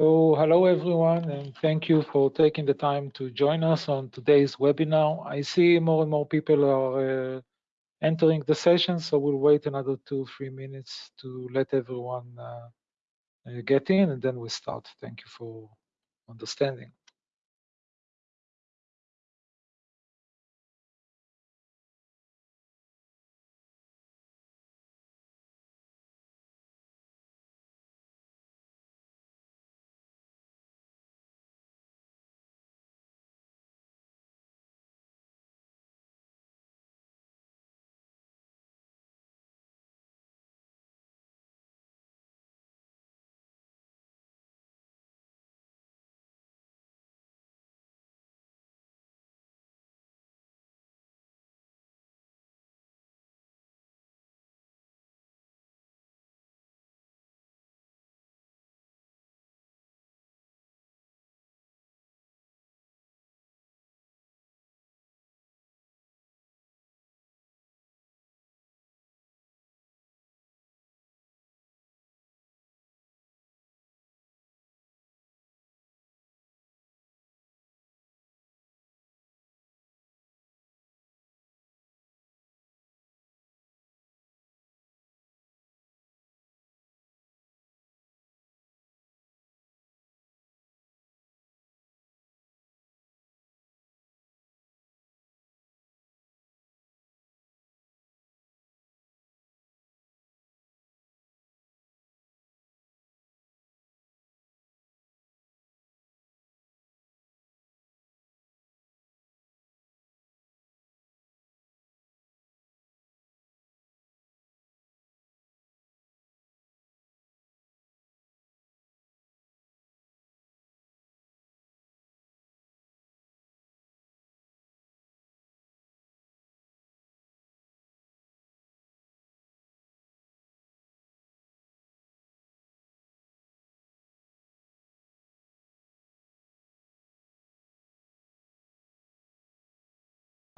So hello everyone and thank you for taking the time to join us on today's webinar. I see more and more people are uh, entering the session, so we'll wait another two, three minutes to let everyone uh, uh, get in and then we'll start. Thank you for understanding.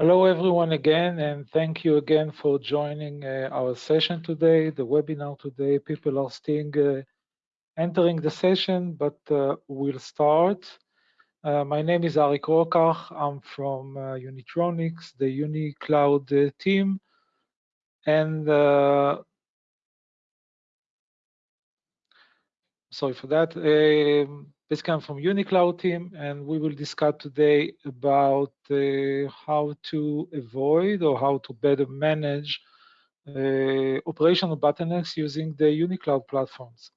Hello everyone again, and thank you again for joining uh, our session today, the webinar today. People are still uh, entering the session, but uh, we'll start. Uh, my name is Arik Rokach. I'm from uh, Unitronics, the UniCloud uh, team. And sorry for that. Um, basically, I'm from UniCloud team, and we will discuss today about uh, how to avoid or how to better manage uh, operational bottlenecks using the UniCloud platforms.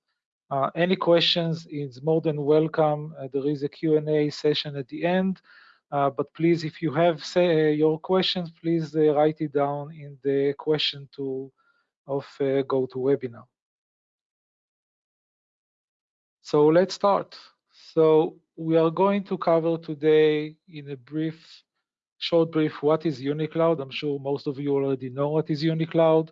Uh, any questions is more than welcome. Uh, there is a Q&A session at the end. Uh, but please, if you have say, uh, your questions, please write it down in the question tool of GoToWebinar. So let's start. So we are going to cover today in a brief, short brief, what is UniCloud. I'm sure most of you already know what is UniCloud,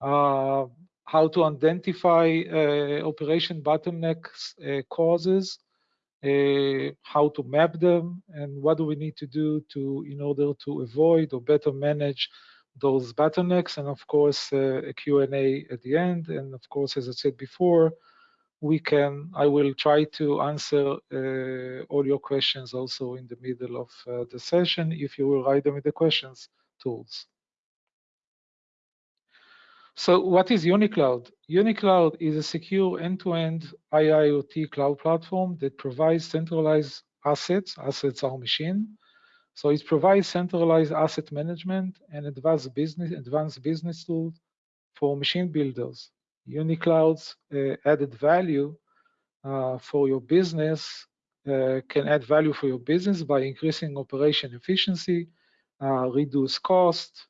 uh, how to identify uh, operation bottlenecks uh, causes, uh, how to map them, and what do we need to do to in order to avoid or better manage those bottlenecks, and of course uh, a Q&A at the end, and of course, as I said before, we can, I will try to answer uh, all your questions also in the middle of uh, the session if you will write them in the questions tools. So what is UniCloud? UniCloud is a secure end-to-end -end IIoT cloud platform that provides centralized assets, assets are machine. So it provides centralized asset management and advanced business, advanced business tools for machine builders UniCloud's uh, added value uh, for your business uh, can add value for your business by increasing operation efficiency, reduce cost,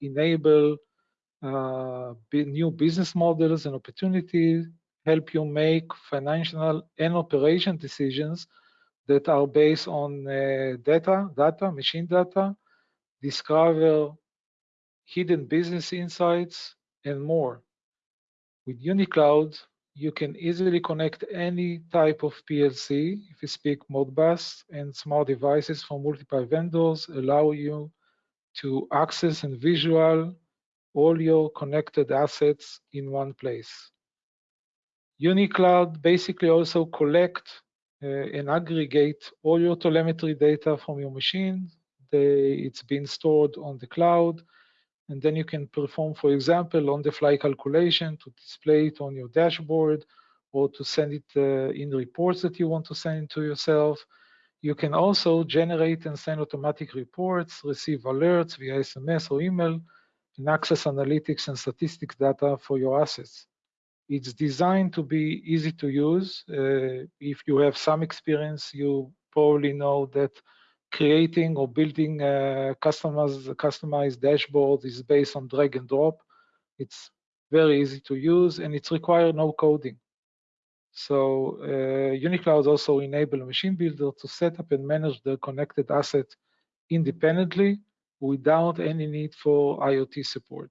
enable new business models and opportunities, help you make financial and operation decisions that are based on data, data, machine data, discover hidden business insights, and more. With UniCloud, you can easily connect any type of PLC, if you speak Modbus, and smart devices from multiple vendors allow you to access and visual all your connected assets in one place. UniCloud basically also collect uh, and aggregate all your telemetry data from your machine. They, it's been stored on the cloud, and then you can perform, for example, on-the-fly calculation to display it on your dashboard or to send it uh, in reports that you want to send to yourself. You can also generate and send automatic reports, receive alerts via SMS or email, and access analytics and statistics data for your assets. It's designed to be easy to use. Uh, if you have some experience, you probably know that creating or building uh, customized, customized dashboards is based on drag and drop. It's very easy to use and it requires no coding. So uh, UniCloud also enable a machine builder to set up and manage the connected asset independently without any need for IoT support.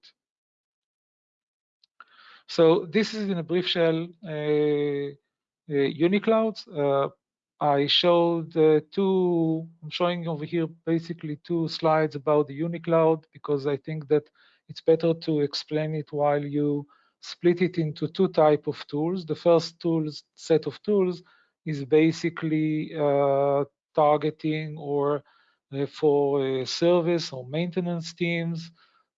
So this is in a brief shell uh, uh, UniCloud. Uh, I showed uh, two, I'm showing over here basically two slides about the UniCloud because I think that it's better to explain it while you split it into two type of tools. The first tools set of tools is basically uh, targeting or uh, for service or maintenance teams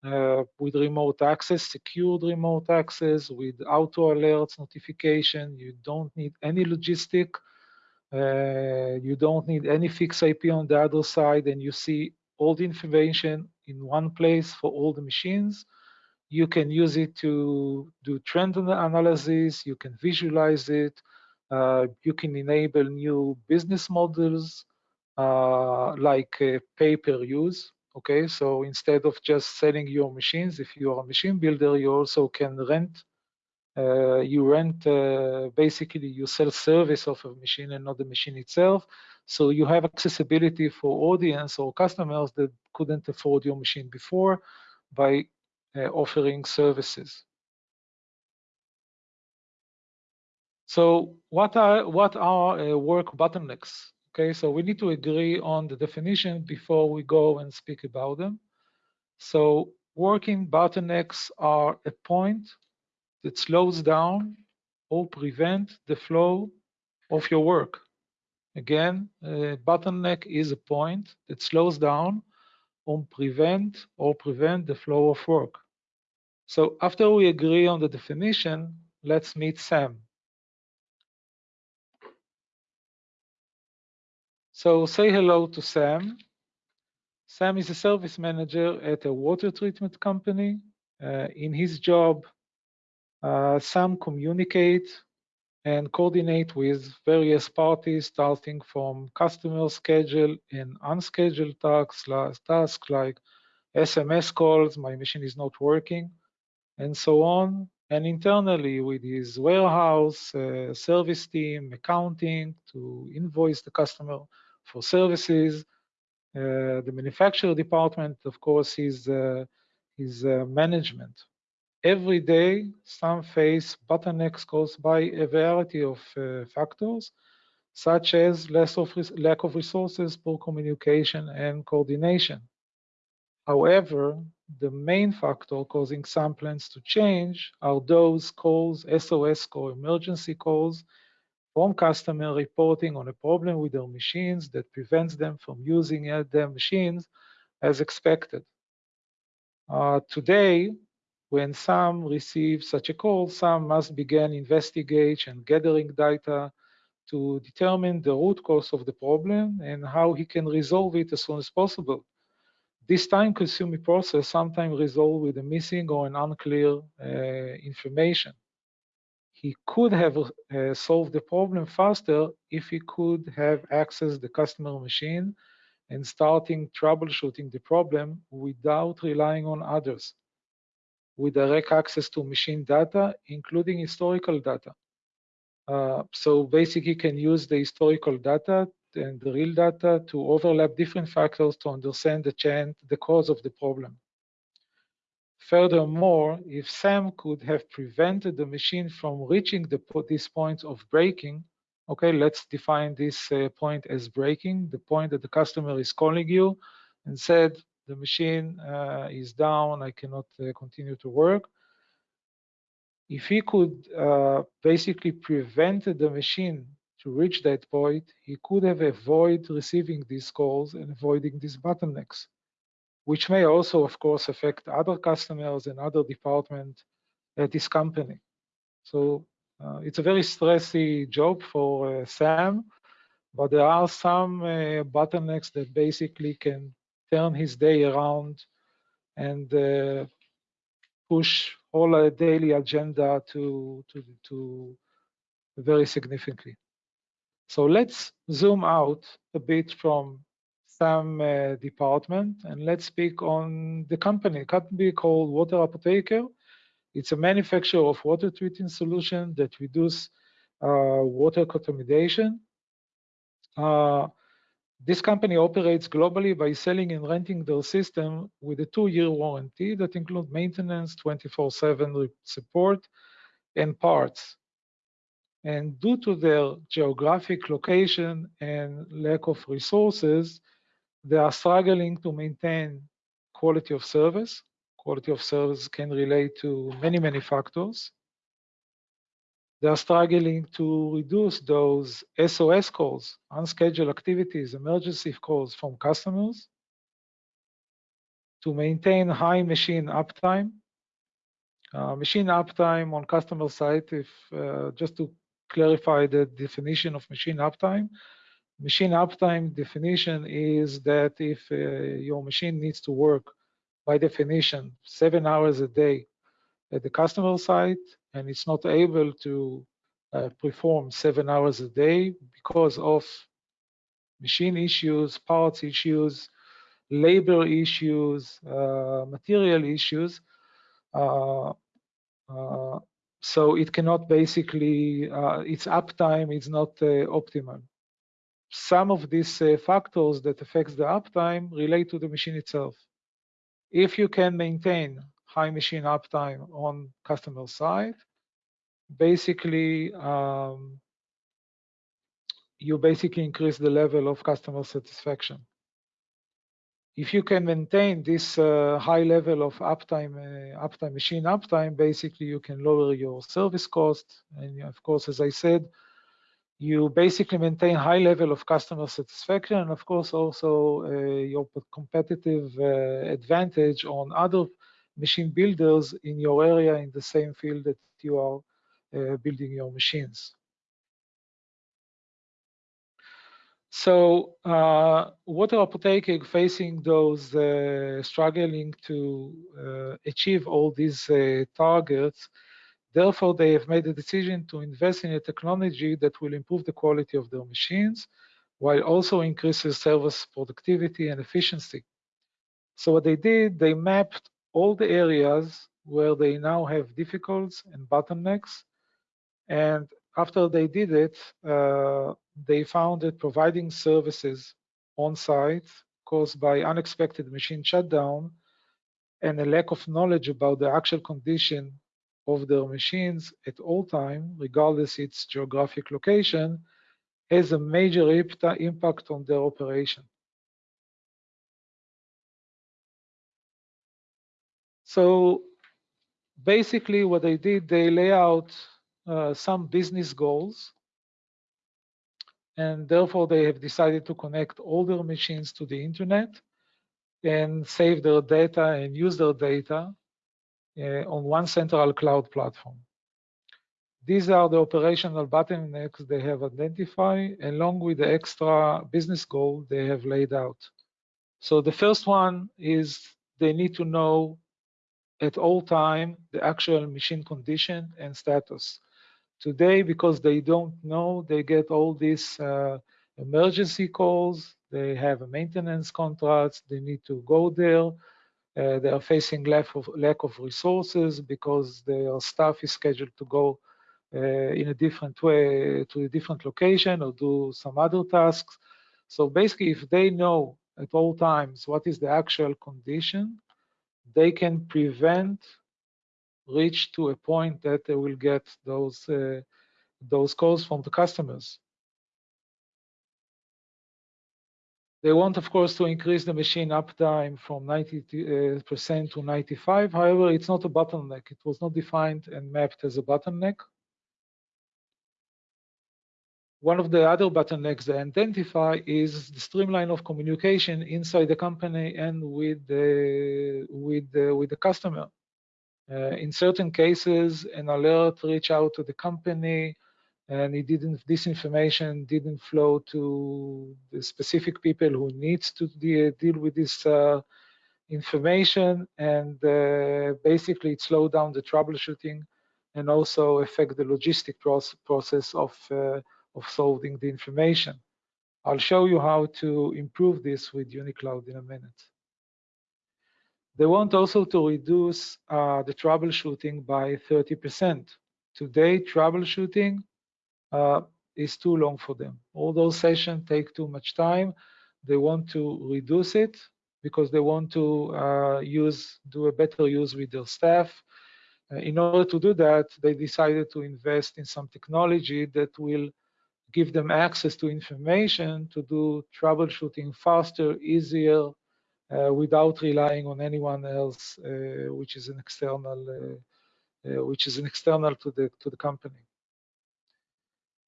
uh, with remote access, secured remote access, with auto alerts notification. You don't need any logistic uh, you don't need any fixed IP on the other side, and you see all the information in one place for all the machines. You can use it to do trend analysis. You can visualize it. Uh, you can enable new business models uh, like uh, pay-per-use. Okay, so instead of just selling your machines, if you are a machine builder, you also can rent uh, you rent uh, basically you sell service of a machine and not the machine itself. So you have accessibility for audience or customers that couldn't afford your machine before by uh, offering services. So what are what are uh, work bottlenecks? Okay so we need to agree on the definition before we go and speak about them. So working bottlenecks are a point that slows down or prevent the flow of your work. Again, a bottleneck is a point that slows down or prevent or prevent the flow of work. So after we agree on the definition, let's meet Sam. So say hello to Sam. Sam is a service manager at a water treatment company. Uh, in his job, Sam communicate and coordinate with various parties, starting from customer schedule and unscheduled tasks, tasks like SMS calls, my machine is not working, and so on. And internally with his warehouse, uh, service team, accounting to invoice the customer for services. Uh, the manufacturer department, of course, is, uh, is uh, management every day Sam face bottlenecks caused by a variety of uh, factors, such as less of lack of resources, poor communication, and coordination. However, the main factor causing Sam plans to change are those calls, SOS call, emergency calls, from customer reporting on a problem with their machines that prevents them from using their machines as expected. Uh, today, when Sam receive such a call, Sam must begin investigation and gathering data to determine the root cause of the problem and how he can resolve it as soon as possible. This time-consuming process sometimes resolves with a missing or an unclear uh, information. He could have uh, solved the problem faster if he could have accessed the customer machine and starting troubleshooting the problem without relying on others with direct access to machine data, including historical data. Uh, so basically, can use the historical data and the real data to overlap different factors to understand the chain, the cause of the problem. Furthermore, if Sam could have prevented the machine from reaching the, this point of breaking, okay, let's define this uh, point as breaking, the point that the customer is calling you and said, the machine uh, is down, I cannot uh, continue to work. if he could uh, basically prevent the machine to reach that point, he could have avoided receiving these calls and avoiding these bottlenecks, which may also, of course, affect other customers and other departments at this company. So uh, it's a very stressy job for uh, Sam, but there are some uh, bottlenecks that basically can turn his day around and uh, push all a daily agenda to, to, to very significantly. So let's zoom out a bit from Sam uh, department and let's speak on the company. company called Water Apotheker. It's a manufacturer of water treatment solution that reduce uh, water contamination. Uh, this company operates globally by selling and renting their system with a two-year warranty that includes maintenance, 24/7 support, and parts. And due to their geographic location and lack of resources, they are struggling to maintain quality of service. Quality of service can relate to many, many factors. They are struggling to reduce those SOS calls, unscheduled activities, emergency calls from customers, to maintain high machine uptime. Uh, machine uptime on customer side, if uh, just to clarify the definition of machine uptime, machine uptime definition is that if uh, your machine needs to work by definition seven hours a day at the customer site and it's not able to uh, perform seven hours a day because of machine issues, parts issues, labor issues, uh, material issues. Uh, uh so it cannot basically, uh, its uptime is not uh, optimal. Some of these factors that affects the uptime relate to the machine itself. If you can maintain high machine uptime on customer side, basically um, you basically increase the level of customer satisfaction. If you can maintain this uh, high level of uptime, uh, uptime machine uptime, basically you can lower your service cost. And of course, as I said, you basically maintain high level of customer satisfaction and of course also uh, your competitive uh, advantage on other machine builders in your area in the same field that you are uh, building your machines. So uh, are apothecary facing those uh, struggling to uh, achieve all these uh, targets, therefore they have made a decision to invest in a technology that will improve the quality of their machines while also increases service productivity and efficiency. So what they did, they mapped all the areas where they now have difficulties and bottlenecks and after they did it, uh, they found that providing services on site caused by unexpected machine shutdown and a lack of knowledge about the actual condition of their machines at all time, regardless its geographic location, has a major impact on their operation. So basically what they did, they lay out uh, some business goals. And therefore, they have decided to connect all their machines to the internet and save their data and use their data uh, on one central cloud platform. These are the operational bottlenecks they have identified along with the extra business goal they have laid out. So the first one is they need to know at all time the actual machine condition and status. Today, because they don't know, they get all these uh, emergency calls. They have a maintenance contracts. They need to go there. Uh, they are facing lack of lack of resources because their staff is scheduled to go uh, in a different way to a different location or do some other tasks. So basically, if they know at all times what is the actual condition, they can prevent reach to a point that they will get those uh, those calls from the customers. They want, of course, to increase the machine uptime from 90% uh, to 95. However, it's not a bottleneck. It was not defined and mapped as a bottleneck. One of the other bottlenecks they identify is the streamline of communication inside the company and with the with the, with the customer. Uh, in certain cases, an alert reached out to the company and it didn't this information didn't flow to the specific people who needs to de deal with this uh, information and uh, basically it slowed down the troubleshooting and also affect the logistic process of uh, of solving the information. I'll show you how to improve this with UniCloud in a minute. They want also to reduce uh, the troubleshooting by 30%. Today, troubleshooting uh, is too long for them. All those sessions take too much time. They want to reduce it because they want to uh, use do a better use with their staff. Uh, in order to do that, they decided to invest in some technology that will give them access to information to do troubleshooting faster, easier, uh, without relying on anyone else, uh, which is an external, uh, uh, which is an external to the to the company.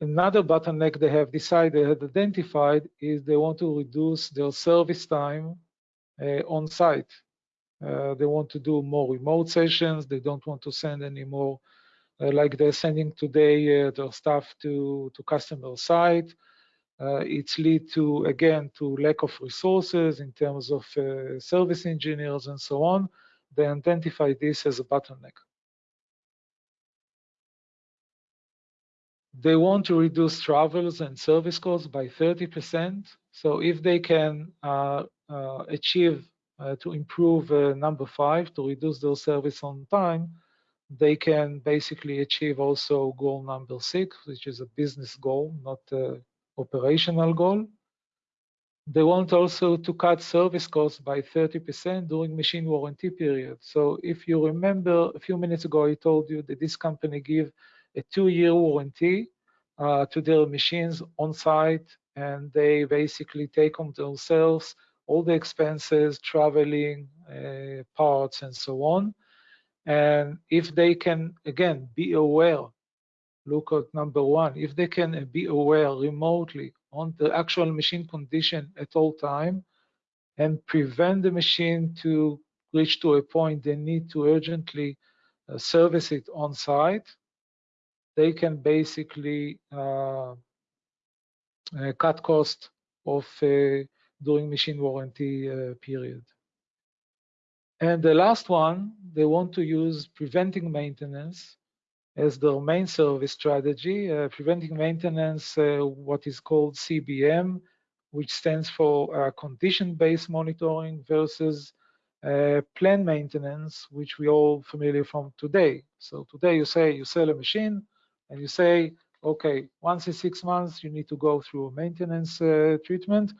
Another bottleneck they have decided, had identified, is they want to reduce their service time uh, on site. Uh, they want to do more remote sessions. They don't want to send any more, like they're sending today uh, their stuff to, to customer site. Uh, it's lead to, again, to lack of resources in terms of uh, service engineers and so on. They identify this as a bottleneck. They want to reduce travels and service costs by 30%. So if they can uh, uh, achieve uh, to improve uh, number five, to reduce their service on time, they can basically achieve also goal number six, which is a business goal, not an operational goal. They want also to cut service costs by 30% during machine warranty period. So if you remember a few minutes ago, I told you that this company give a two-year warranty uh, to their machines on site, and they basically take on themselves all the expenses, traveling, uh, parts, and so on. And if they can, again, be aware, look at number one, if they can be aware remotely on the actual machine condition at all time and prevent the machine to reach to a point they need to urgently uh, service it on site, they can basically uh, uh, cut cost of uh, during machine warranty period. And the last one, they want to use preventing maintenance as their main service strategy, uh, preventing maintenance, uh, what is called CBM, which stands for uh, condition-based monitoring versus uh, plan maintenance, which we all familiar from today. So today you say you sell a machine, and you say, okay, once in six months, you need to go through a maintenance uh, treatment,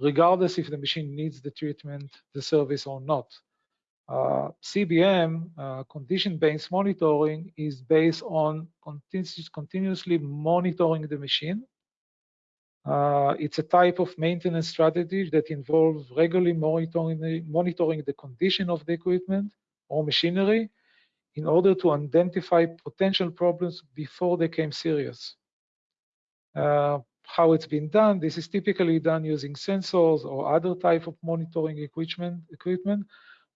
regardless if the machine needs the treatment, the service or not. Uh, CBM, uh, condition-based monitoring, is based on continuous, continuously monitoring the machine. Uh, it's a type of maintenance strategy that involves regularly monitoring the, monitoring the condition of the equipment or machinery in order to identify potential problems before they became serious. Uh, how it's been done, this is typically done using sensors or other type of monitoring equipment, equipment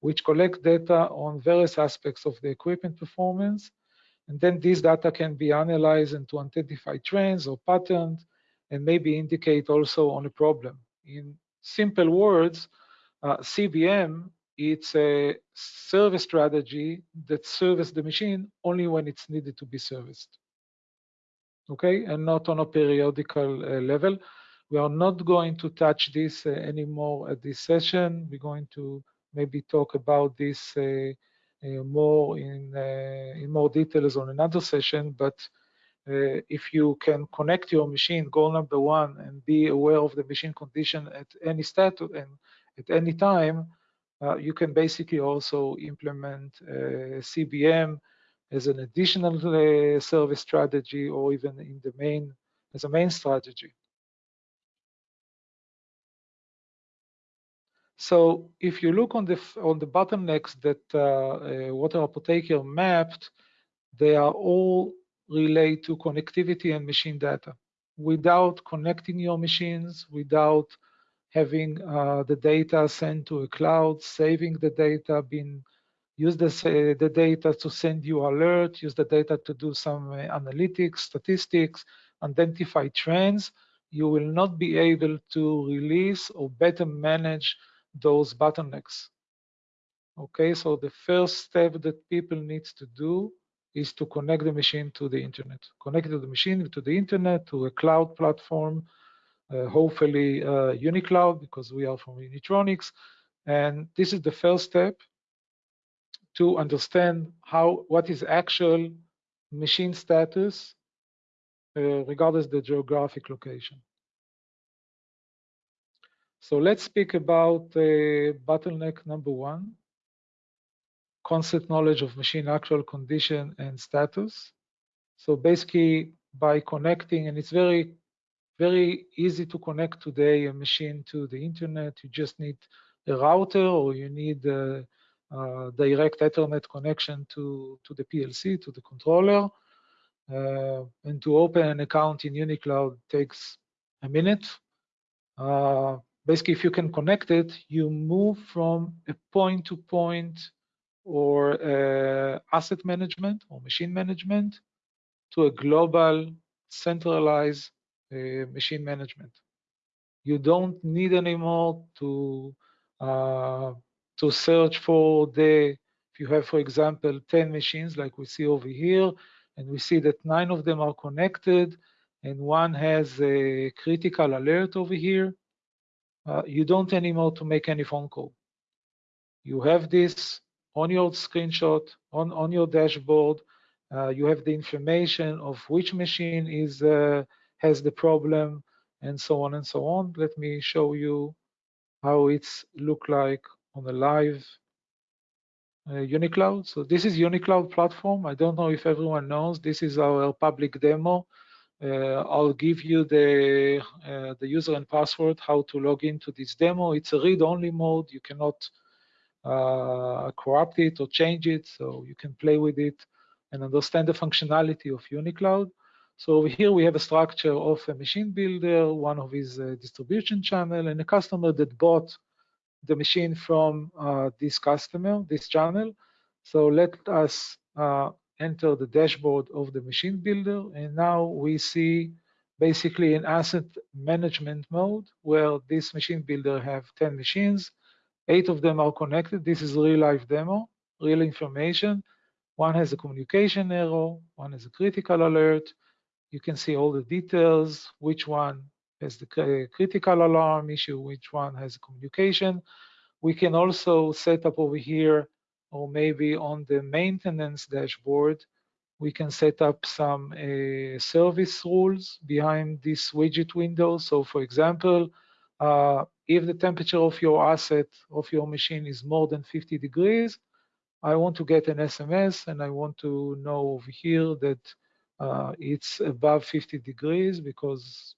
which collect data on various aspects of the equipment performance. And then this data can be analyzed and to identify trends or patterns and maybe indicate also on a problem. In simple words, uh, CBM it's a service strategy that serves the machine only when it's needed to be serviced. Okay, and not on a periodical uh, level. We are not going to touch this uh, anymore at this session. We're going to maybe talk about this uh, uh more in uh, in more details on another session. But if you can connect your machine, goal number one, and be aware of the machine condition at any status and at any time, uh, you can basically also implement uh, CBM as an additional uh, service strategy or even in the main as a main strategy. So if you look on the on the bottlenecks that uh, uh, Water Apotheker mapped, they are all relate to connectivity and machine data. Without connecting your machines, without having uh, the data sent to a cloud, saving the data, being use the, uh, the data to send you alert, use the data to do some uh, analytics, statistics, identify trends, you will not be able to release or better manage those bottlenecks. Okay, so the first step that people need to do is to connect the machine to the internet. Connect the machine to the internet, to a cloud platform, uh, hopefully uh, UniCloud, because we are from Unitronics. And this is the first step to understand how what is actual machine status uh, regardless the geographic location. So let's speak about uh, bottleneck number one, concept knowledge of machine actual condition and status. So basically by connecting, and it's very, very easy to connect today a machine to the internet. You just need a router or you need a, a direct Ethernet connection to, to the PLC, to the controller. Uh, and to open an account in UniCloud takes a minute. Uh, basically, if you can connect it, you move from a point-to-point -point or uh, asset management or machine management to a global centralized uh, machine management. You don't need anymore to uh, to search for the if you have, for example, 10 machines like we see over here, and we see that nine of them are connected, and one has a critical alert over here, uh, you don't anymore to make any phone call. You have this on your screenshot, on, on your dashboard. Uh, you have the information of which machine is uh, has the problem and so on and so on. Let me show you how it's look like on the live uh, UniCloud. So this is UniCloud platform. I don't know if everyone knows. This is our public demo. Uh, I'll give you the uh, the user and password how to log into this demo. It's a read-only mode. You cannot uh, corrupt it or change it, so you can play with it and understand the functionality of UniCloud. So over here we have a structure of a machine builder, one of his uh, distribution channel, and a customer that bought the machine from uh, this customer, this channel. So let us uh, enter the dashboard of the machine builder. And now we see basically an asset management mode where this machine builder have 10 machines. Eight of them are connected. This is real life demo, real information. One has a communication error, one has a critical alert. You can see all the details, which one has the critical alarm issue, which one has a communication. We can also set up over here, or maybe on the maintenance dashboard, we can set up some uh, service rules behind this widget window. So for example, uh, if the temperature of your asset, of your machine is more than 50 degrees, I want to get an SMS and I want to know over here that uh, it's above 50 degrees because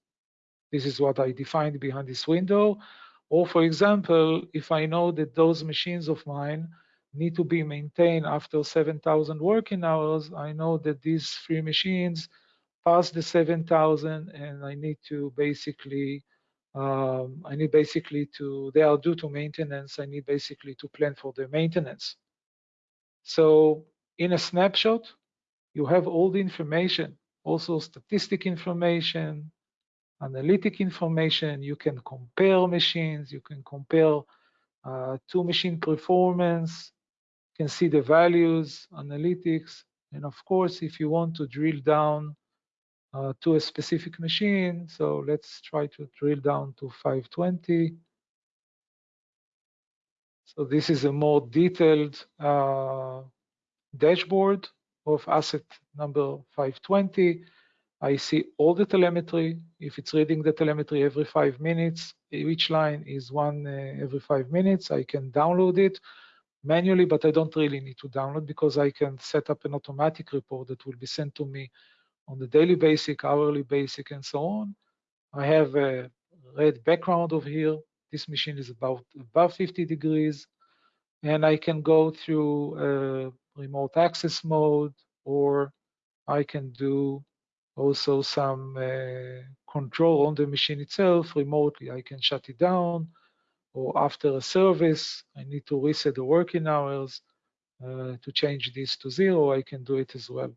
this is what I defined behind this window. Or for example, if I know that those machines of mine need to be maintained after 7,000 working hours, I know that these three machines pass the 7,000 and I need to basically, um, I need basically to, they are due to maintenance, I need basically to plan for the maintenance. So in a snapshot, you have all the information, also statistic information, analytic information. You can compare machines. You can compare uh, two machine performance. Can see the values, analytics. And of course, if you want to drill down uh, to a specific machine, so let's try to drill down to 520. So this is a more detailed uh, dashboard of asset number 520. I see all the telemetry. If it's reading the telemetry every five minutes, each line is one uh, every five minutes. I can download it manually, but I don't really need to download because I can set up an automatic report that will be sent to me on the daily basic, hourly basic, and so on. I have a red background over here. this machine is about above 50 degrees, and I can go through uh, remote access mode, or I can do also some uh, control on the machine itself remotely. I can shut it down, or after a service, I need to reset the working hours uh, to change this to zero, I can do it as well.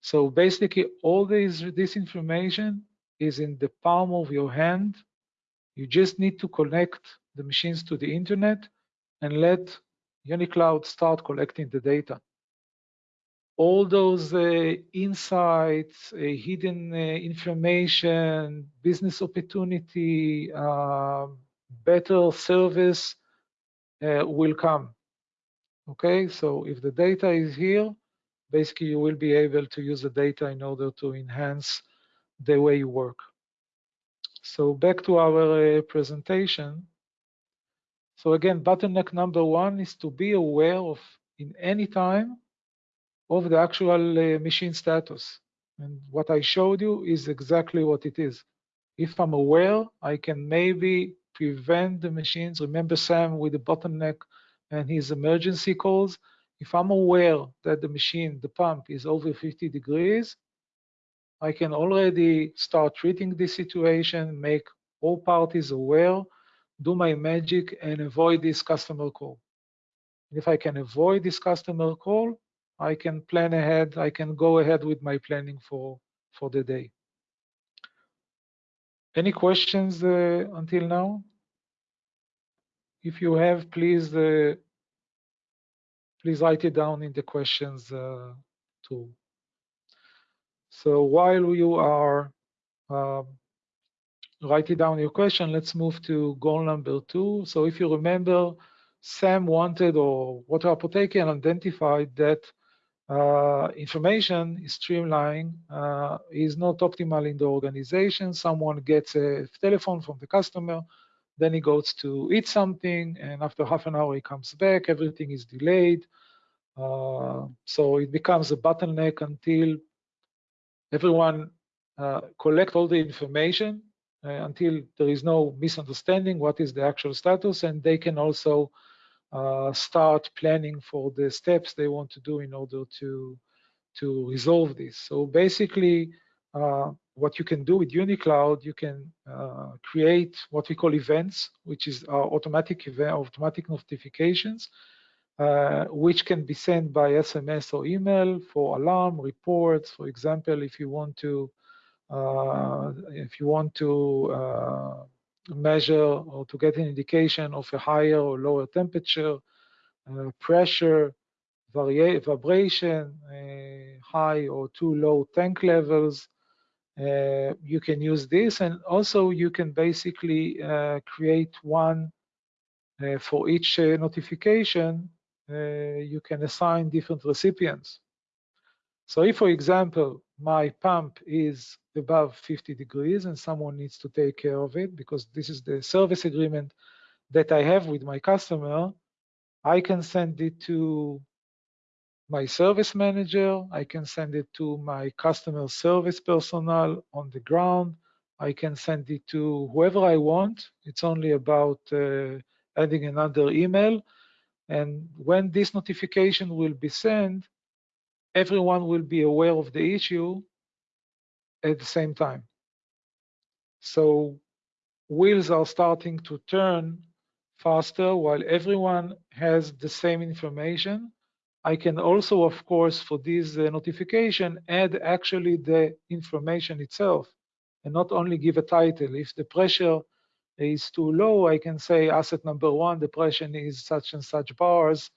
So basically, all this, this information is in the palm of your hand. You just need to connect the machines to the internet and let UniCloud start collecting the data. All those uh, insights, uh, hidden uh, information, business opportunity, um, better service uh, will come. Okay, so if the data is here, basically you will be able to use the data in order to enhance the way you work. So back to our uh, presentation. So again, bottleneck number one is to be aware of in any time of the actual uh, machine status. And what I showed you is exactly what it is. If I'm aware, I can maybe prevent the machines. Remember Sam with the bottleneck and his emergency calls. If I'm aware that the machine, the pump is over 50 degrees, I can already start treating this situation, make all parties aware, do my magic and avoid this customer call. If I can avoid this customer call, I can plan ahead, I can go ahead with my planning for, for the day. Any questions uh, until now? If you have, please uh, please write it down in the questions uh, tool. So while you are um, writing down your question, let's move to goal number two. So if you remember, Sam wanted or Water Apotheker identified that uh, information is streamlining, uh, is not optimal in the organization. Someone gets a telephone from the customer, then he goes to eat something, and after half an hour he comes back, everything is delayed. Uh, so it becomes a bottleneck until everyone uh, collect all the information uh, until there is no misunderstanding what is the actual status, and they can also uh, start planning for the steps they want to do in order to to resolve this. So basically, uh, what you can do with UniCloud, you can uh, create what we call events, which is our automatic event, automatic notifications, uh, which can be sent by SMS or email for alarm reports. For example, if you want to uh, if you want to uh, measure or to get an indication of a higher or lower temperature, uh, pressure, vibration, uh, high or too low tank levels, uh, you can use this. And also you can basically uh, create one uh, for each uh, notification you can assign different recipients so if for example my pump is above 50 degrees and someone needs to take care of it because this is the service agreement that I have with my customer I can send it to my service manager. I can send it to my customer service personnel on the ground. I can send it to whoever I want. It's only about uh, adding another email. And when this notification will be sent, everyone will be aware of the issue at the same time. So wheels are starting to turn faster while everyone has the same information I can also, of course, for this uh, notification, add actually the information itself and not only give a title. If the pressure is too low, I can say asset number one, the pressure is such and such bars,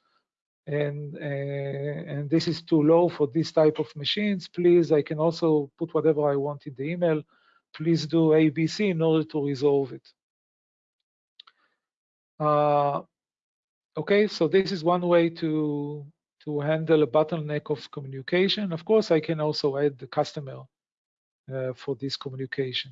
and uh, and this is too low for this type of machines. Please, I can also put whatever I want in the email. Please do ABC in order to resolve it. Uh, okay, so this is one way to to handle a bottleneck of communication. Of course, I can also add the customer uh, for this communication.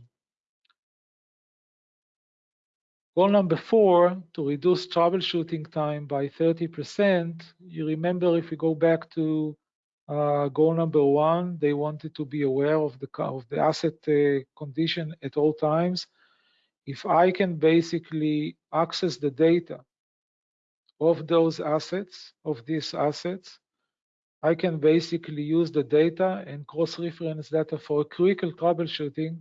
Goal number four, to reduce troubleshooting time by 30%. You remember if we go back to uh, goal number one, they wanted to be aware of the, of the asset uh, condition at all times. if I can basically access the data of those assets, of these assets, I can basically use the data and cross-reference data for critical troubleshooting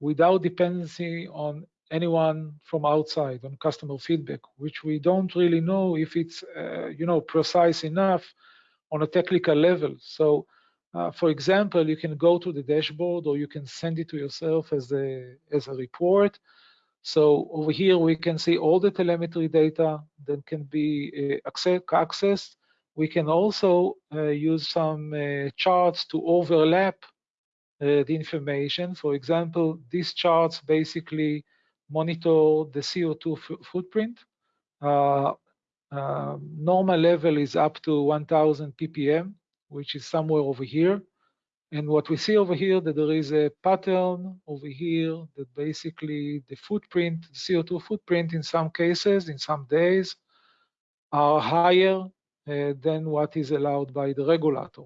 without dependency on anyone from outside, on customer feedback, which we don't really know if it's, uh, you know, precise enough on a technical level. So, uh, for example, you can go to the dashboard or you can send it to yourself as a, as a report. So over here, we can see all the telemetry data that can be uh, accessed. We can also uh, use some uh, charts to overlap uh, the information. For example, these charts basically monitor the CO2 footprint. Uh, uh, normal level is up to 1000 ppm, which is somewhere over here. And what we see over here that there is a pattern over here that basically the footprint, the CO2 footprint in some cases, in some days, are higher uh, than what is allowed by the regulator.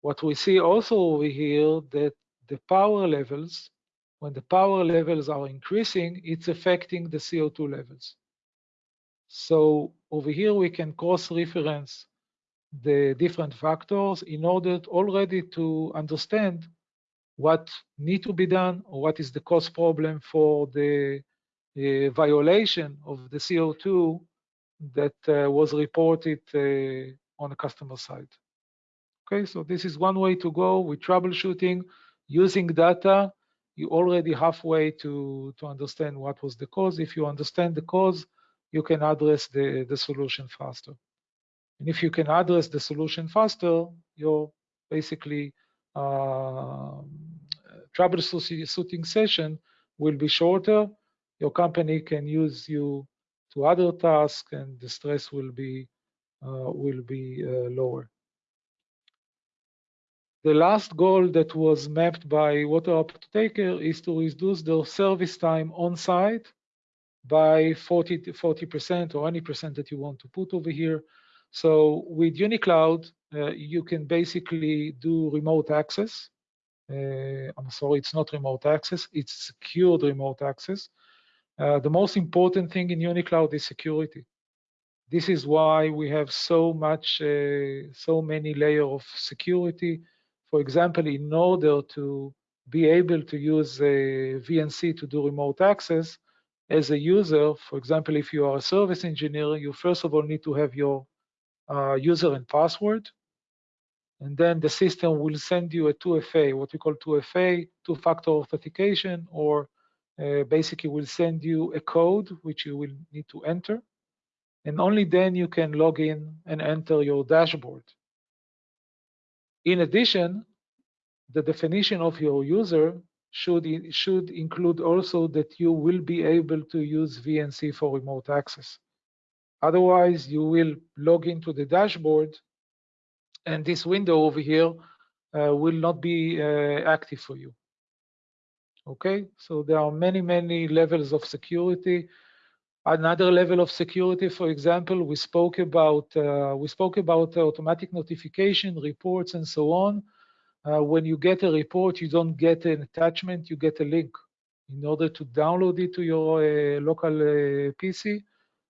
What we see also over here that the power levels, when the power levels are increasing, it's affecting the CO2 levels. So over here, we can cross-reference the different factors in order already to understand what need to be done or what is the cost problem for the uh, violation of the CO2 that uh, was reported uh, on the customer side. Okay, so this is one way to go with troubleshooting using data. You already halfway to to understand what was the cause. If you understand the cause, you can address the, the solution faster. And if you can address the solution faster, your basically uh, troubleshooting session will be shorter. Your company can use you to other tasks, and the stress will be uh, will be uh, lower. The last goal that was mapped by Water Apotheker is to reduce the service time on site by 40 40% or any percent that you want to put over here. So with UniCloud, uh, you can basically do remote access. Uh, I'm sorry, it's not remote access, it's secured remote access. Uh, the most important thing in UniCloud is security. This is why we have so much, uh, so many layers of security. For example, in order to be able to use a VNC to do remote access, as a user, for example, if you are a service engineer, you first of all need to have your uh, user and password. And then the system will send you a 2FA, what we call 2FA, two-factor authentication, or uh, basically will send you a code which you will need to enter. And only then you can log in and enter your dashboard. In addition, the definition of your user should, should include also that you will be able to use VNC for remote access. Otherwise, you will log into the dashboard and this window over here uh, will not be uh, active for you. Okay, so there are many, many levels of security. Another level of security, for example, we spoke about uh, we spoke about automatic notification reports and so on. Uh, when you get a report, you don't get an attachment, you get a link. In order to download it to your uh, local uh, PC,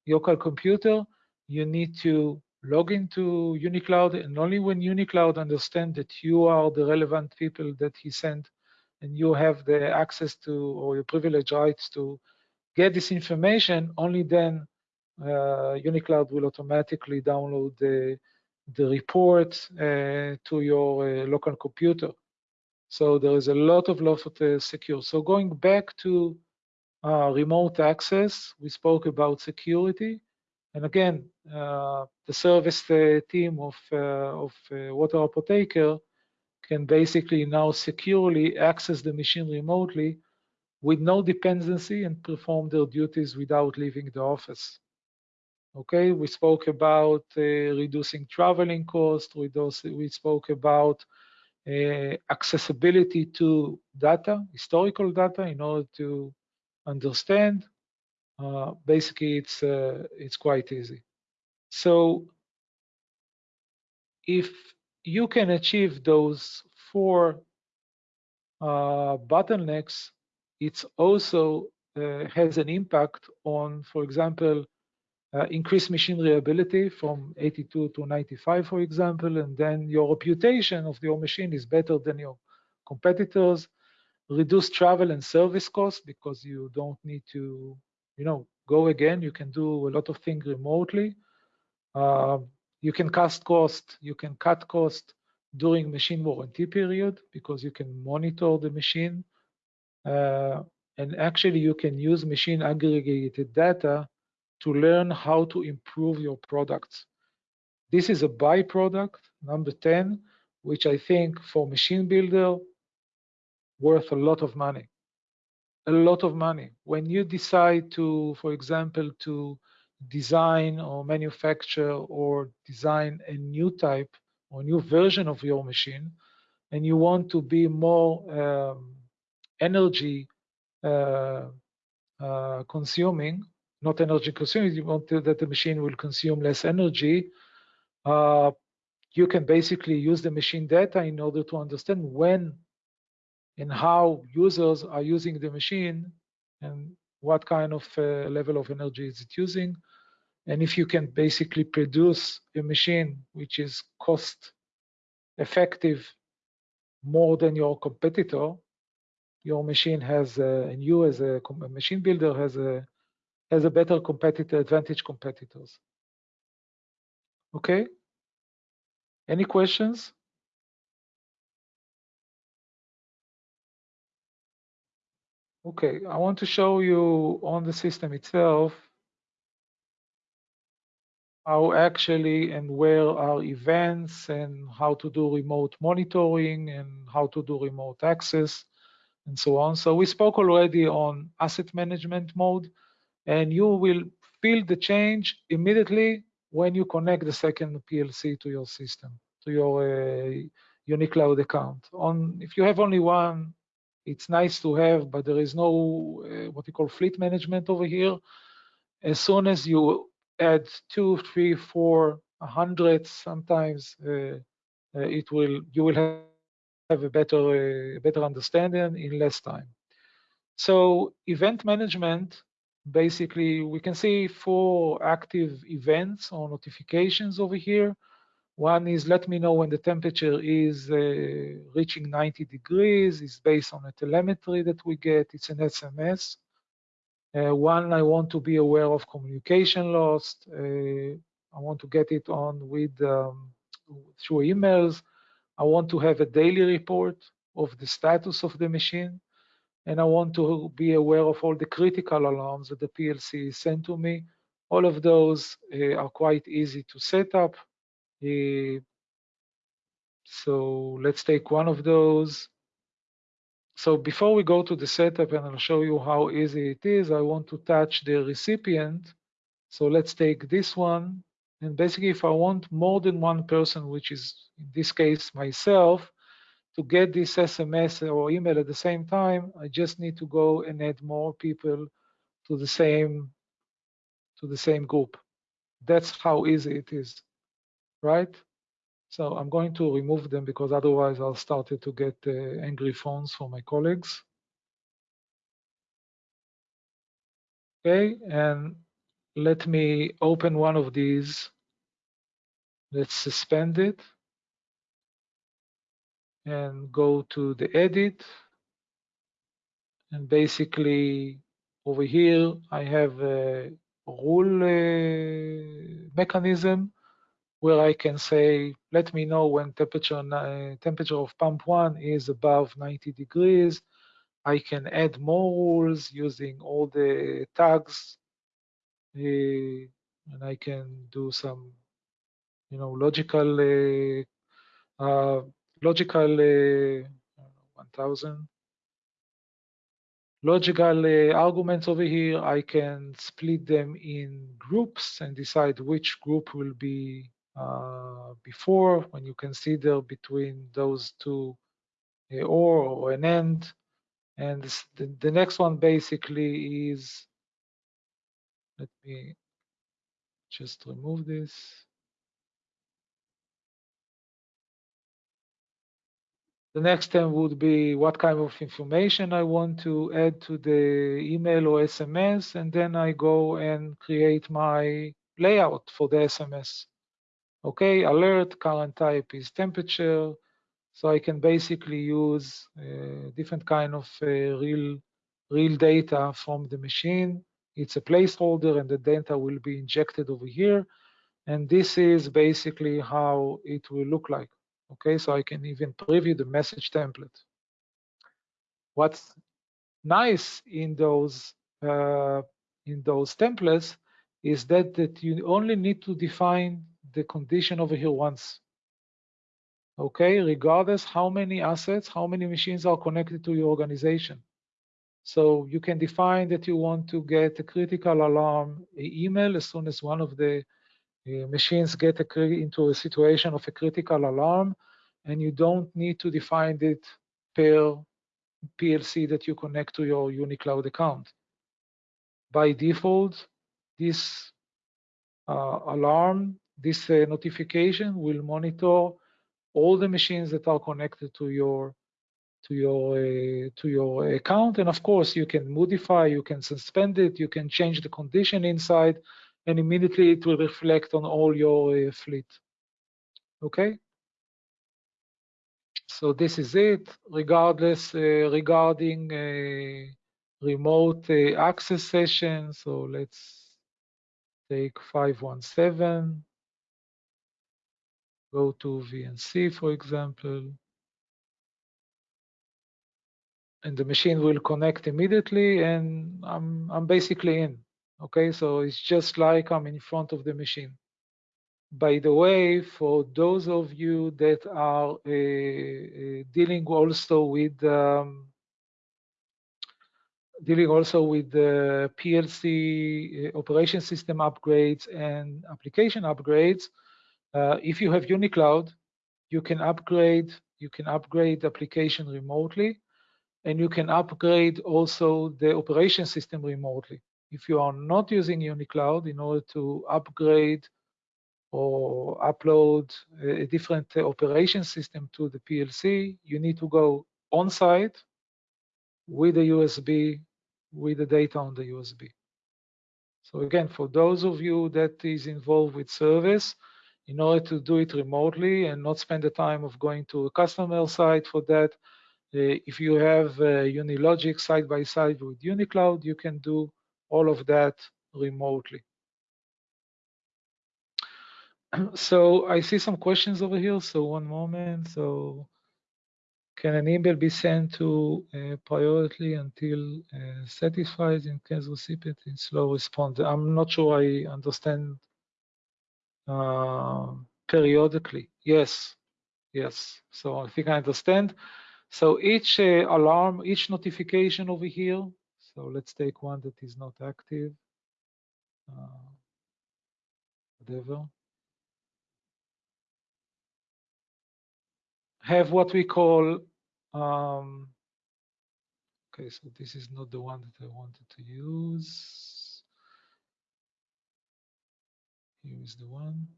local computer, you need to log into UniCloud, and only when UniCloud understands that you are the relevant people that he sent, and you have the access to or your privilege rights to get this information, only then uh, UniCloud will automatically download the the report uh, to your uh, local computer. So there is a lot of lot of uh, secure. So going back to uh, remote access, we spoke about security. And again, uh, the service uh, team of, of Water Apotheker can basically now securely access the machine remotely with no dependency and perform their duties without leaving the office. Okay, we spoke about uh, reducing traveling costs. We, we spoke about uh, accessibility to data, historical data, in order to understand. Uh, basically, it's uh, it's quite easy. So, if you can achieve those four uh, bottlenecks, it's also uh, has an impact on, for example, uh, increase machine reliability from 82 to 95, for example, and then your reputation of your machine is better than your competitors. Reduce travel and service costs because you don't need to, you know, go again. You can do a lot of things remotely. Uh, you can cut cost. You can cut cost during machine warranty period because you can monitor the machine. Uh, and actually, you can use machine aggregated data to learn how to improve your products. This is a byproduct, number 10, which I think for machine builder worth a lot of money. A lot of money. When you decide to, for example, to design or manufacture or design a new type or new version of your machine, and you want to be more um, energy uh, uh, consuming, not energy consuming, you want to, that the machine will consume less energy, uh, you can basically use the machine data in order to understand when and how users are using the machine and what kind of uh, level of energy is it using. And if you can basically produce a machine which is cost effective more than your competitor, your machine has, and you as a machine builder has a has a better competitor advantage competitors. Okay. Any questions? Okay, I want to show you on the system itself how actually and where are events and how to do remote monitoring and how to do remote access and so on. So we spoke already on asset management mode and you will feel the change immediately when you connect the second PLC to your system, to your uh, UniCloud account. On If you have only one, it's nice to have, but there is no uh, what you call fleet management over here. As soon as you add two, three, four, a hundred, sometimes uh, uh, it will you will have, have a better uh, better understanding in less time. So event management basically we can see four active events or notifications over here. One is let me know when the temperature is uh, reaching 90 degrees. It's based on a telemetry that we get. It's an SMS. Uh, one, I want to be aware of communication lost. Uh, I want to get it on with um, through emails. I want to have a daily report of the status of the machine and I want to be aware of all the critical alarms that the PLC sent to me. All of those uh, are quite easy to set up. Uh, so let's take one of those. So before we go to the setup and I'll show you how easy it is, I want to touch the recipient. So let's take this one. And basically, if I want more than one person, which is in this case myself, to get this SMS or email at the same time, I just need to go and add more people to the same to the same group. That's how easy it is, right? So I'm going to remove them because otherwise I'll start to get uh, angry phones from my colleagues. Okay, and let me open one of these. Let's suspend it and go to the edit. And basically over here, I have a rule uh, mechanism where I can say, let me know when temperature, uh, temperature of pump one is above 90 degrees. I can add more rules using all the tags and I can do some, you know, logical uh, uh logical uh, 1000 logical uh, arguments over here. I can split them in groups and decide which group will be uh, before when you consider between those two uh, or, or an end. And the, the next one basically is, let me just remove this. The next step would be what kind of information I want to add to the email or SMS, and then I go and create my layout for the SMS. Okay, alert, current type is temperature. So I can basically use uh, different kind of uh, real, real data from the machine. It's a placeholder and the data will be injected over here. And this is basically how it will look like. Okay, so I can even preview the message template. What's nice in those uh, in those templates is that that you only need to define the condition over here once. Okay, regardless how many assets, how many machines are connected to your organization. So you can define that you want to get a critical alarm email as soon as one of the uh, machines get a, into a situation of a critical alarm, and you don't need to define it per PLC that you connect to your UniCloud account. By default, this uh, alarm, this uh, notification will monitor all the machines that are connected to your to your uh, to your account. And of course you can modify you can suspend it you can change the condition inside and immediately it will reflect on all your uh, fleet. Okay? So this is it. Regardless uh, regarding uh, remote uh, access session so let's take 517 go to VNC for example and the machine will connect immediately and I'm, I'm basically in. Okay, so it's just like I'm in front of the machine. By the way, for those of you that are uh, uh, dealing also with um, dealing also with the PLC uh, operation system upgrades and application upgrades, uh, if you have UniCloud, you can upgrade you can upgrade application remotely and you can upgrade also the operation system remotely. If you are not using UniCloud, in order to upgrade or upload a different operation system to the PLC, you need to go on-site with a USB, with the data on the USB. So again, for those of you that is involved with service, in order to do it remotely and not spend the time of going to a customer site for that, if you have uh, Unilogic side by side with UniCloud, you can do all of that remotely. So I see some questions over here. So one moment. So can an email be sent to uh, priority until uh, satisfied in case recipient in slow response? I'm not sure I understand uh, periodically. Yes, yes. So I think I understand. So each uh, alarm, each notification over here, so let's take one that is not active, uh, whatever, have what we call, um, okay, so this is not the one that I wanted to use. Here is the one.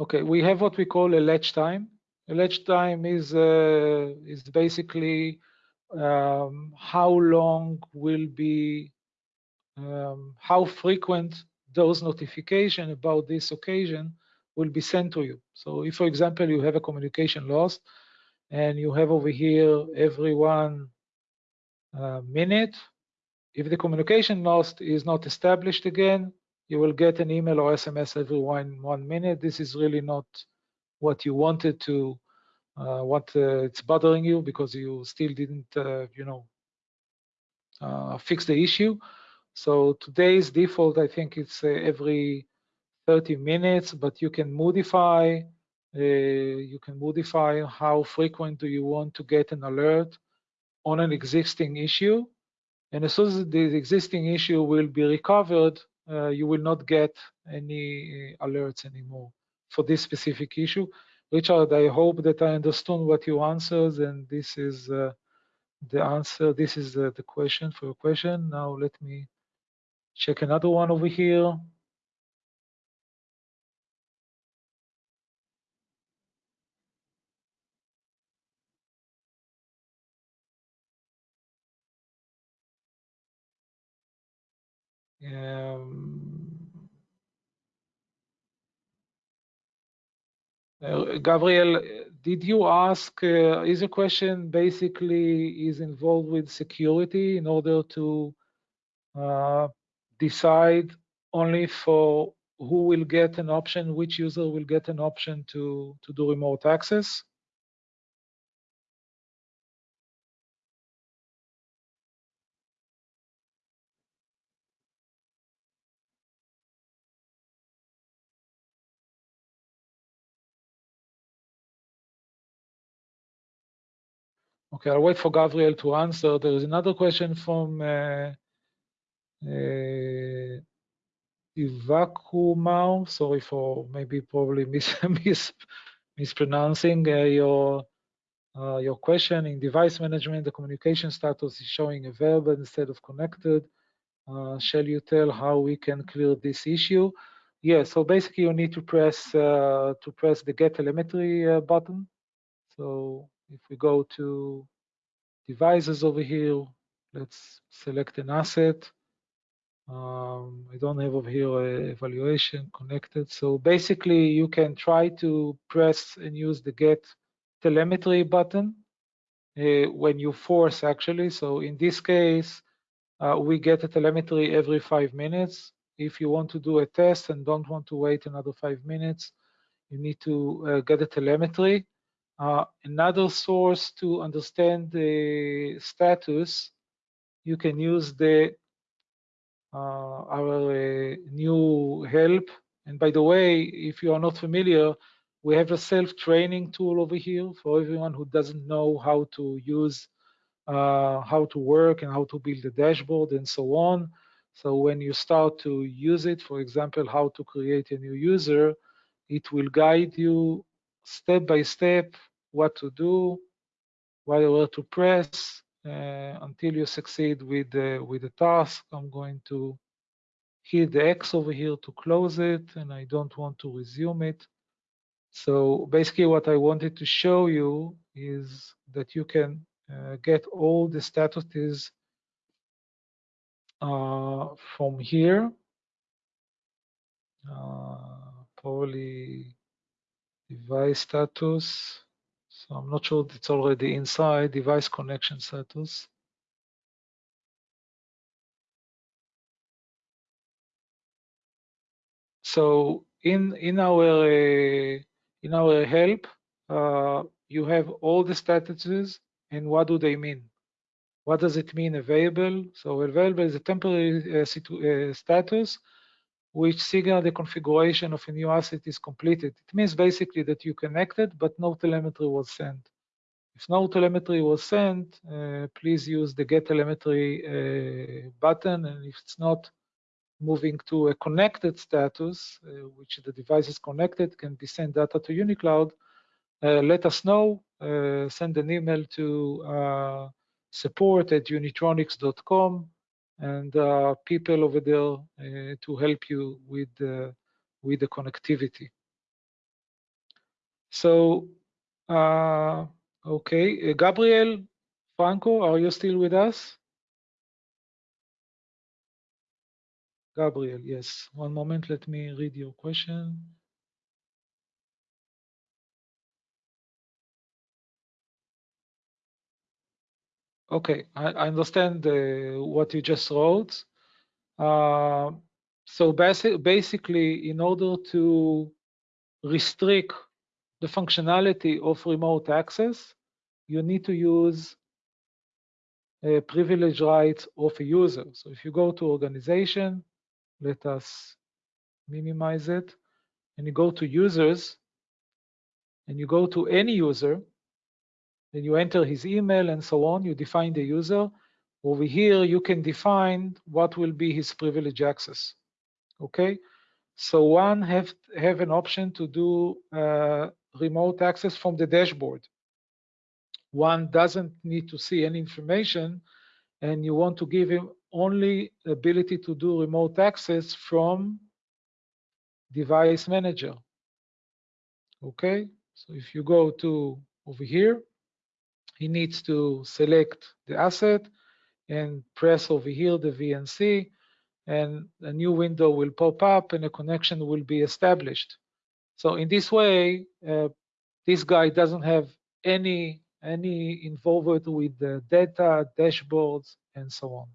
Okay, we have what we call a latch time. A latch time is uh, is basically um, how long will be um, how frequent those notification about this occasion will be sent to you. So if, for example, you have a communication lost and you have over here every one uh, minute, if the communication lost is not established again, you will get an email or SMS every one one minute. This is really not what you wanted to, uh, what uh, it's bothering you because you still didn't, uh, you know, uh, fix the issue. So today's default, I think it's uh, every 30 minutes, but you can modify. Uh, you can modify how frequent do you want to get an alert on an existing issue. And as soon as the existing issue will be recovered, you will not get any uh, alerts anymore for this specific issue. Richard, I hope that I understood what you answered, and this is uh, the answer. This is the, the question for your question. Now let me check another one over here. Uh, Gabriel, did you ask, uh, is a question basically is involved with security in order to uh, decide only for who will get an option, which user will get an option to, to do remote access? Okay, I'll wait for Gabriel to answer. There is another question from uh, uh, Ivakumau. Sorry for maybe probably mis mis mispronouncing uh, your uh, your question. In device management, the communication status is showing available instead of connected. Uh, shall you tell how we can clear this issue? Yeah, so basically you need to press uh, to press the get telemetry uh, button. So if we go to devices over here, let's select an asset. Um, I don't have over here a evaluation connected. So basically you can try to press and use the get telemetry button uh, when you force actually. So in this case, uh, we get a telemetry every five minutes. If you want to do a test and don't want to wait another five minutes, you need to uh, get a telemetry. Uh, another source to understand the status, you can use the uh, our uh, new help. And by the way, if you are not familiar, we have a self-training tool over here for everyone who doesn't know how to use, uh, how to work and how to build a dashboard and so on. So when you start to use it, for example, how to create a new user, it will guide you step by step what to do, where to press uh, until you succeed with the, with the task. I'm going to hit the X over here to close it, and I don't want to resume it. So basically what I wanted to show you is that you can uh, get all the statuses uh, from here. Uh, probably device status. So I'm not sure it's already inside device connection status. So in in our uh, in our help, uh, you have all the statuses and what do they mean? What does it mean available? So available is a temporary uh, uh, status which signal the configuration of a new asset is completed. It means basically that you connected, but no telemetry was sent. If no telemetry was sent, uh, please use the get telemetry uh, button. And if it's not moving to a connected status, uh, which the device is connected, can be sent data to UniCloud, uh, let us know. Uh, send an email to uh, support at unitronics.com and uh, people over there uh, to help you with the, with the connectivity. So, uh, okay, Gabriel Franco, are you still with us? Gabriel, yes. One moment, let me read your question. Okay, I, understand uh, what you just wrote. Uh, so basi basically, in order to restrict the functionality of remote access, you need to use a privilege rights of a user. So if you go to organization, let us minimize it, and you go to users, and you go to any user, then you enter his email and so on, you define the user. Over here, you can define what will be his privilege access, okay? So one have, have an option to do uh, remote access from the dashboard. One doesn't need to see any information and you want to give him only ability to do remote access from device manager. Okay, so if you go to over here, he needs to select the asset and press over here the VNC and a new window will pop up and a connection will be established. So in this way, uh, this guy doesn't have any any involvement with the data, dashboards, and so on.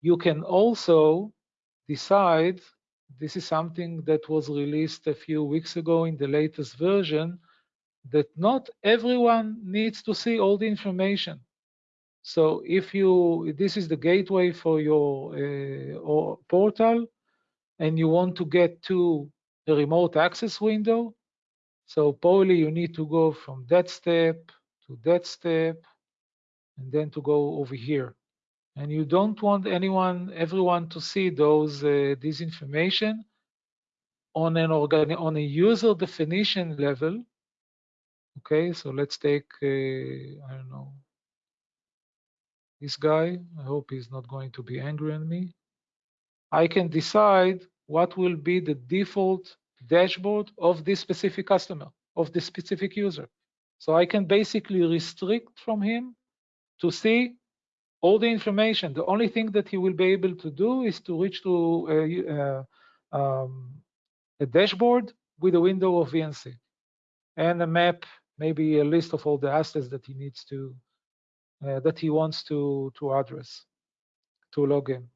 You can also decide, this is something that was released a few weeks ago in the latest version, that not everyone needs to see all the information. So if you, this is the gateway for your uh, portal, and you want to get to a remote access window, so probably you need to go from that step to that step, and then to go over here. And you don't want anyone, everyone to see those uh, this information on an organ on a user definition level. Okay, so let's take uh, I don't know this guy. I hope he's not going to be angry on me. I can decide what will be the default dashboard of this specific customer, of this specific user. So I can basically restrict from him to see all the information. The only thing that he will be able to do is to reach to a, uh, um, a dashboard with a window of VNC and a map, maybe a list of all the assets that he needs to, uh, that he wants to, to address, to log in.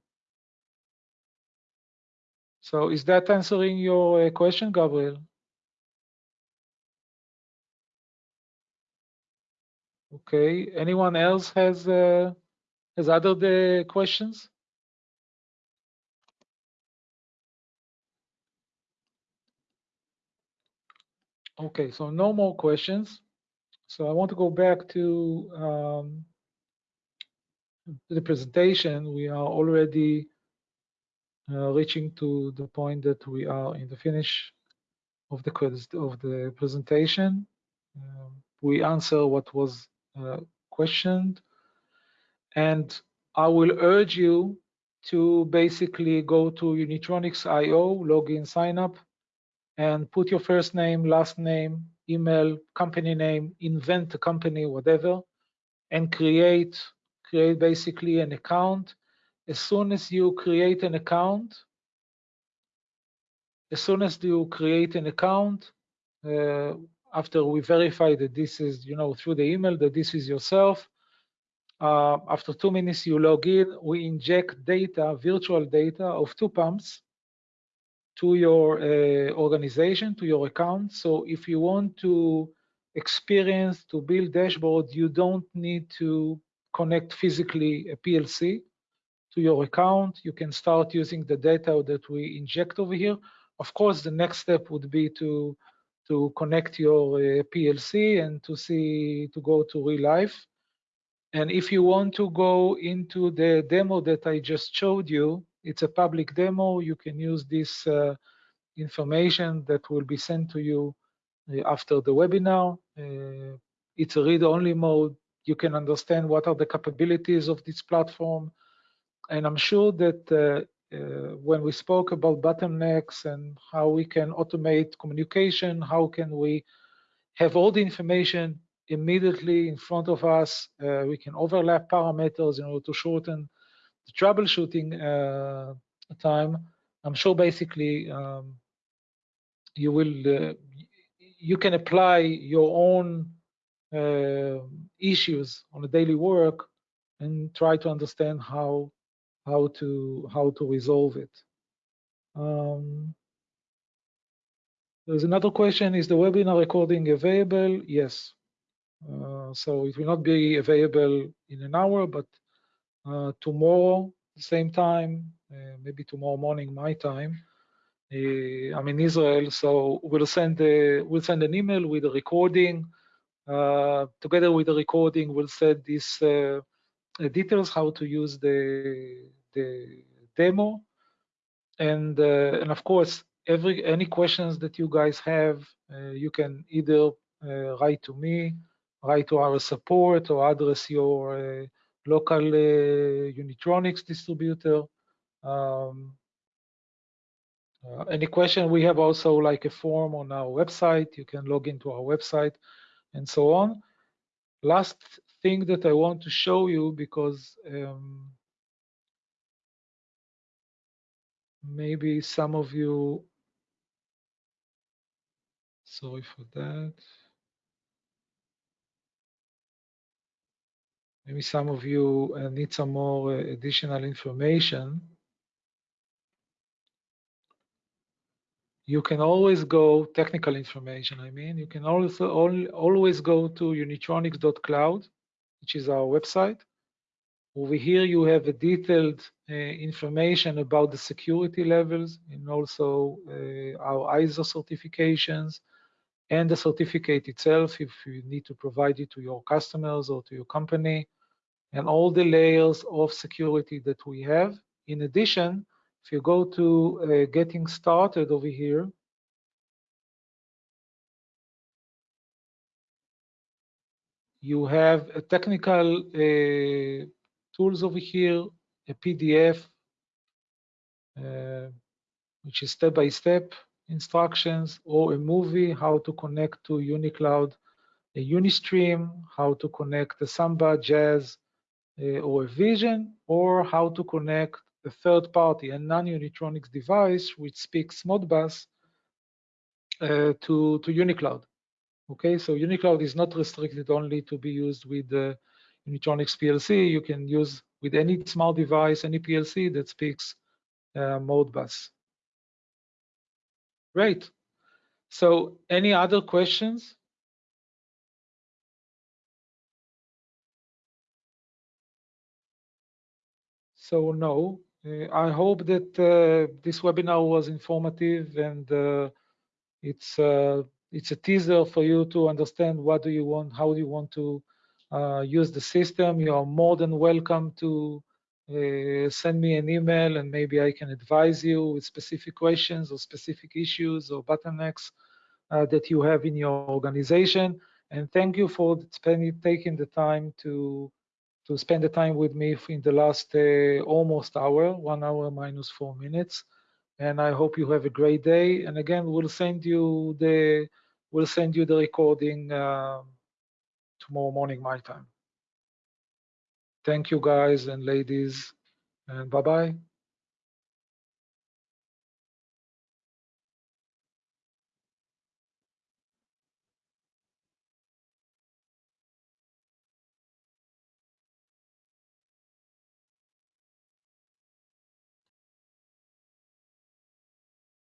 So is that answering your uh, question, Gabriel? Okay. Anyone else has uh, has other the questions? Okay, so no more questions. So I want to go back to um, the presentation. We are already uh, reaching to the point that we are in the finish of the of the presentation. Um, we answer what was uh, questioned. And I will urge you to basically go to Unitronics.io, login, sign up, and put your first name, last name, email, company name, invent a company, whatever, and create create basically an account. As soon as you create an account, as soon as you create an account, uh, after we verify that this is, you know, through the email that this is yourself, uh, after two minutes you log in, we inject data, virtual data of two pumps to your uh, organization, to your account. So if you want to experience, to build dashboard, you don't need to connect physically a PLC to your account. You can start using the data that we inject over here. Of course, the next step would be to to connect your uh, PLC and to see to go to real life. And if you want to go into the demo that I just showed you, it's a public demo. You can use this uh, information that will be sent to you uh, after the webinar. Uh, it's a read-only mode. You can understand what are the capabilities of this platform. And I'm sure that uh, when we spoke about bottlenecks and how we can automate communication, how can we have all the information immediately in front of us, uh, we can overlap parameters in order to shorten the troubleshooting uh, time. I'm sure basically um, you will uh, you can apply your own uh, issues on a daily work and try to understand how how to how to resolve it. Um, there's another question: Is the webinar recording available? Yes. Uh, so it will not be available in an hour, but tomorrow, same time, uh, maybe tomorrow morning my time. Uh, I'm in Israel, so we'll send a, we'll send an email with a recording. Uh, together with the recording, we'll send these uh, details how to use the the demo and uh, and of course every any questions that you guys have uh, you can either uh, write to me write to our support or address your uh, local uh, unitronics distributor. Um, uh, any question we have also like a form on our website. You can log into our website and so on. Last thing that I want to show you because um, maybe some of you, sorry for that. Maybe some of you uh, need some more uh, additional information. You can always go, technical information, I mean, you can also always go to unitronics.cloud, which is our website. Over here, you have a detailed uh, information about the security levels and also uh, our ISO certifications and the certificate itself if you need to provide it to your customers or to your company and all the layers of security that we have. In addition, if you go to uh, getting started over here, you have a technical uh, tools over here, a PDF, uh, which is step-by-step -step instructions, or a movie, how to connect to UniCloud, a Unistream, how to connect a Samba, Jazz, or a Vision, or how to connect a third party, a non-Unitronics device which speaks Modbus uh, to, to UniCloud. Okay, so UniCloud is not restricted only to be used with the Unitronics PLC. You can use with any small device, any PLC that speaks uh, Modbus. Great. So any other questions? So no, uh, I hope that uh, this webinar was informative and uh, it's it's a teaser for you to understand what do you want, how do you want to use the system. You are more than welcome to uh, send me an email and maybe I can advise you with specific questions or specific issues or bottlenecks uh, that you have in your organization. And thank you for spending, taking the time to to spend the time with me in the last uh, almost hour, one hour minus four minutes. And I hope you have a great day. And again, we'll send you the we'll send you the recording uh, tomorrow morning my time. Thank you guys and ladies, and bye bye.